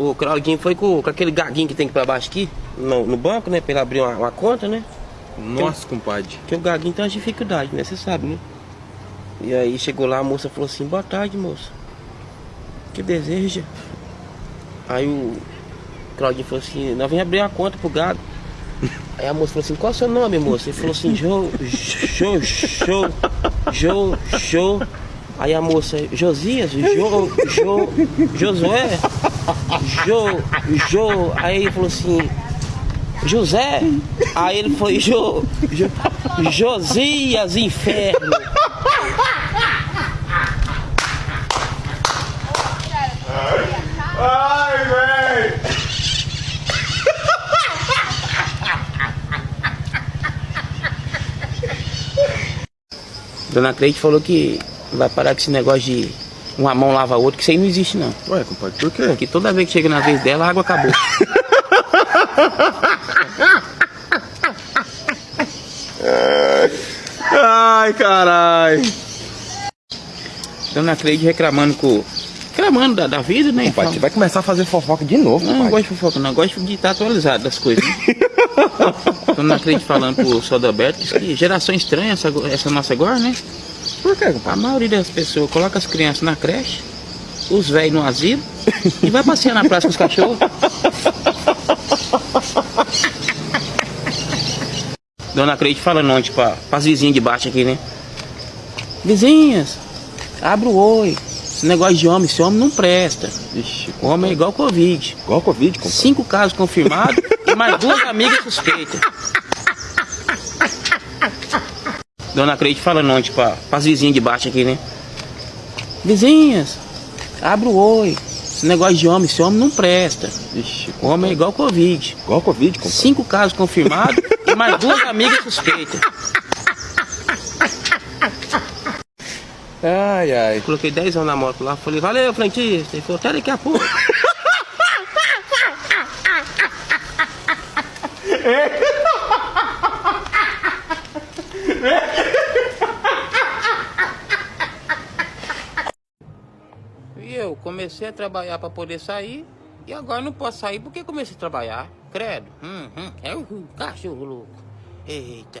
O Claudinho foi com, com aquele gaguinho que tem ir pra baixo aqui, no, no banco, né? Pra ele abrir uma, uma conta, né? Nossa, compadre. Porque o gaguinho tem uma dificuldade, né? Você sabe, né? E aí chegou lá, a moça falou assim, boa tarde, moça. Que deseja? Aí o Claudinho falou assim, nós vamos abrir uma conta pro gago. Aí a moça falou assim, qual é o seu nome, moça? Ele falou assim, Jô, Jô, Jô, Jô, Jô. Aí a moça, Josias, Jô, Jô, Josué, Jô, Jô. Aí ele falou assim, José. Aí ele foi, Jô, Jô Josias, inferno. Ai, velho! Dona Cleide falou que vai parar com esse negócio de uma mão lava a outra, que isso aí não existe não. Ué, compadre, por quê? Porque toda vez que chega na vez dela, a água acabou. Ai, carai. Dona Cleide reclamando com. Reclamando da, da vida, né? Compadre, você vai começar a fazer fofoca de novo, Não, não compadre. gosto de fofoca, não. Gosto de estar atualizado das coisas. Né? Dona Cleide falando pro Sodoberto que geração estranha essa, essa nossa agora, né? Por quê, A compadre? maioria das pessoas coloca as crianças na creche, os velhos no asilo e vai passear na praça com os cachorros. Dona Cleide falando ontem pra, pras vizinhas de baixo aqui, né? Vizinhas, abre o oi. Esse negócio de homem, esse homem não presta. Ixi, O homem é igual Covid. igual Covid, compadre. Cinco casos confirmados e mais duas amigas suspeitas. Dona Cleide falando ontem pra, pras vizinhas de baixo aqui, né? Vizinhas, abre o oi. Esse negócio de homem, esse homem não presta. Ixi, O homem é igual Covid. igual Covid, compadre. Cinco casos confirmados e mais duas amigas suspeitas. Ai, ai. Coloquei 10 anos na moto lá, falei, valeu, frentista. Ele falou, até daqui a pouco. E eu comecei a trabalhar para poder sair e agora não posso sair porque comecei a trabalhar. Credo. Hum, hum, é um cachorro louco. Eita.